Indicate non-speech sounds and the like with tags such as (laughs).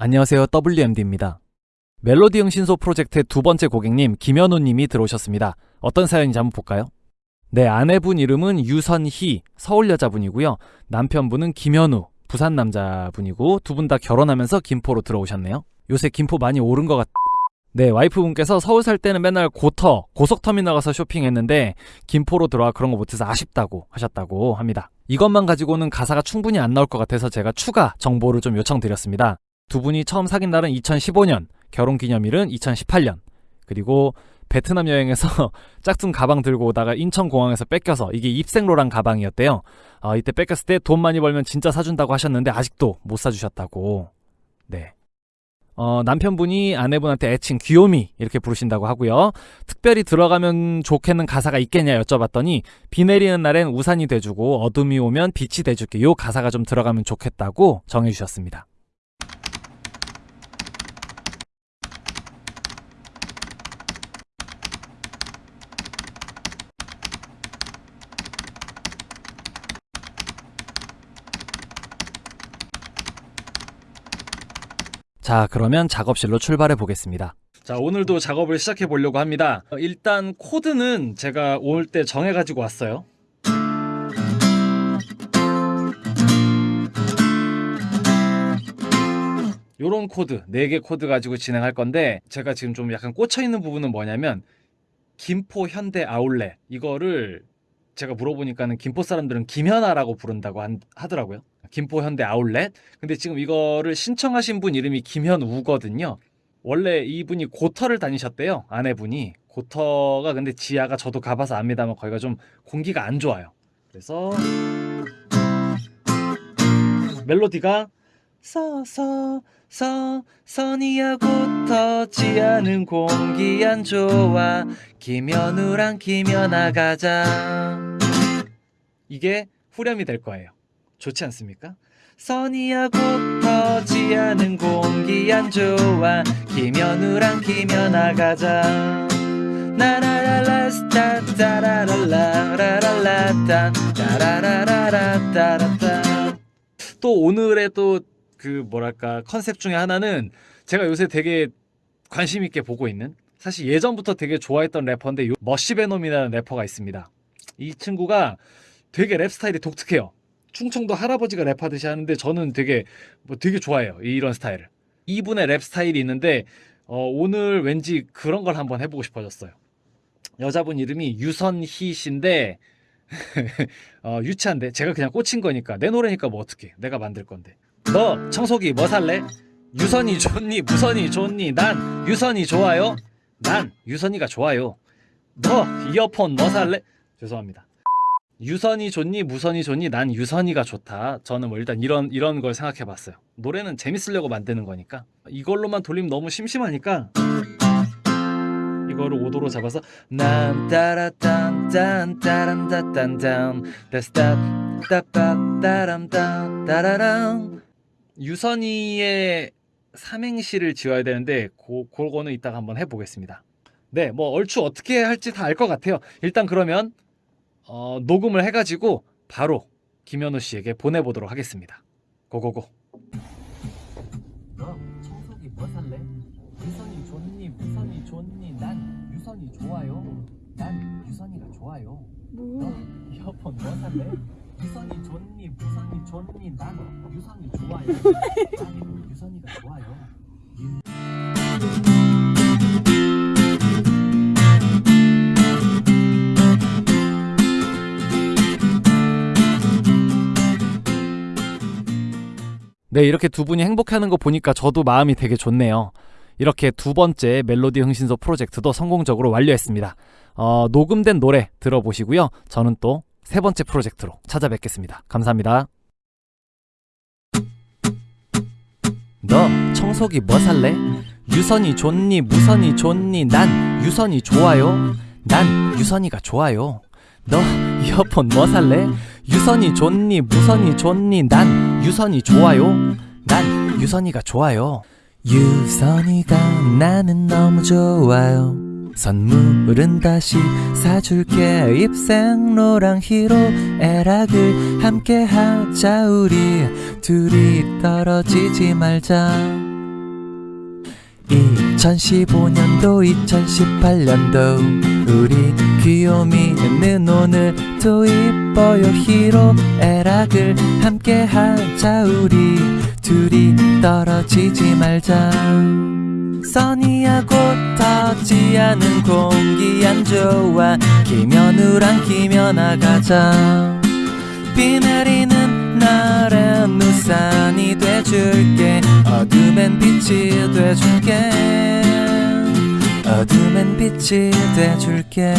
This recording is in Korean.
안녕하세요. WMD입니다. 멜로디 응신소 프로젝트의 두 번째 고객님 김현우 님이 들어오셨습니다. 어떤 사연인지 한번 볼까요? 네, 아내분 이름은 유선희, 서울 여자분이고요. 남편분은 김현우, 부산 남자분이고 두 분 다 결혼하면서 김포로 들어오셨네요. 요새 김포 많이 오른 것 같... 네, 와이프분께서 서울 살 때는 맨날 고터, 고속터미널 가서 쇼핑했는데 김포로 들어와 그런 거 못해서 아쉽다고 하셨다고 합니다. 이것만 가지고는 가사가 충분히 안 나올 것 같아서 제가 추가 정보를 좀 요청드렸습니다. 두 분이 처음 사귄 날은 2015년, 결혼 기념일은 2018년. 그리고 베트남 여행에서 (laughs) 짝퉁 가방 들고 오다가 인천공항에서 뺏겨서 이게 입생로랑 가방이었대요. 어, 이때 뺏겼을 때 돈 많이 벌면 진짜 사준다고 하셨는데 아직도 못 사주셨다고. 네. 어, 남편분이 아내분한테 애칭 귀요미 이렇게 부르신다고 하고요. 특별히 들어가면 좋겠는 가사가 있겠냐 여쭤봤더니 비 내리는 날엔 우산이 돼주고 어둠이 오면 빛이 돼줄게 요 가사가 좀 들어가면 좋겠다고 정해주셨습니다. 자, 그러면 작업실로 출발해 보겠습니다. 자, 오늘도 작업을 시작해 보려고 합니다. 어, 일단 코드는 제가 올 때 정해 가지고 왔어요. 요런 코드, 4개 코드 가지고 진행할 건데 제가 지금 좀 약간 꽂혀 있는 부분은 뭐냐면 김포 현대 아울렛 이거를 제가 물어보니까는 김포 사람들은 김현아라고 부른다고 한- 하더라고요. 김포 현대 아울렛. 근데 지금 이거를 신청하신 분 이름이 김현우거든요. 원래 이분이 고터를 다니셨대요. 아내분이. 고터가 근데 지하가 저도 가봐서 압니다만 거기가 좀 공기가 안 좋아요. 그래서 멜로디가 서서 서 선이야 고터 지하는 공기 안 좋아 김현우랑 김연아 가자 이게 후렴이 될 거예요. 좋지 않습니까? 선이야 고터 지하는 공기 안 좋아 김현우랑 김연아 가자 또 오늘의 또 그 뭐랄까 컨셉 중에 하나는 제가 요새 되게 관심 있게 보고 있는 사실 예전부터 되게 좋아했던 래퍼인데 요 머시베놈이라는 래퍼가 있습니다. 이 친구가 되게 랩 스타일이 독특해요. 충청도 할아버지가 랩하듯이 하는데 저는 되게 뭐 되게 좋아해요. 이런 스타일을. 이분의 랩 스타일이 있는데 어, 오늘 왠지 그런 걸 한번 해보고 싶어졌어요. 여자분 이름이 유선희 씨인데 (laughs) 어, 유치한데 제가 그냥 꽂힌 거니까 내 노래니까 뭐 어떡해 내가 만들 건데 너 청소기 뭐 살래? 유선이 좋니 무선이 좋니 난 유선이 좋아요 난 유선이가 좋아요 너 이어폰 뭐 살래? 죄송합니다 유선이 좋니 무선이 좋니 난 유선이가 좋다. 저는 뭐 일단 이런 이런 걸 생각해 봤어요. 노래는 재밌으려고 만드는 거니까. 이걸로만 돌리면 너무 심심하니까 이거를 5도로 잡아서 난 따라 딴 딴 따란 따딴딴 따스따 따빠 따람 따 따라랑 유선이의 삼행시를 지어야 되는데 고, 그거는 이따가 한번 해보겠습니다. 네뭐 얼추 어떻게 할지 다 알 것 같아요. 일단 그러면 어, 녹음을 해가지고 바로 김현우 씨에게 보내보도록 하겠습니다. 고고고. 너 청소기 뭐 살래? 유선이 좋니 무선이 좋니? 난 유선이 좋아요. 난 유선이가 좋아요. 너 이어폰 뭐 살래? 유선이 좋니 무선이 좋니? 난 유선이 좋아요. (laughs) 난 유선이가 좋아요 네, 이렇게 두 분이 행복해하는 거 보니까 저도 마음이 되게 좋네요. 이렇게 두 번째 멜로디 흥신소 프로젝트도 성공적으로 완료했습니다. 어, 녹음된 노래 들어보시고요. 저는 또 세 번째 프로젝트로 찾아뵙겠습니다. 감사합니다. 너 청소기 뭐 살래? 유선이 좋니 무선이 좋니 난 유선이 좋아요. 난 유선이가 좋아요. 너 이어폰 뭐 살래? 유선이 좋니 무선이 좋니 난 유선이 좋아요. 난 유선이가 좋아요. 유선이가 나는 너무 좋아요. 선물은 다시 사줄게 입생로랑 히로 애락을 함께 하자 우리 둘이 떨어지지 말자 2015년도 2018년도 우리 귀요미는 오늘도 이뻐요. 히로애락을 함께 하자 우리. 둘이 떨어지지 말자 써니하고 터지 않은 공기 안 좋아 김연우랑 김연아 가자 비 내리는 날엔 우산이 돼줄게. 어둠엔 빛이 돼줄게 어둠엔 빛이 돼줄게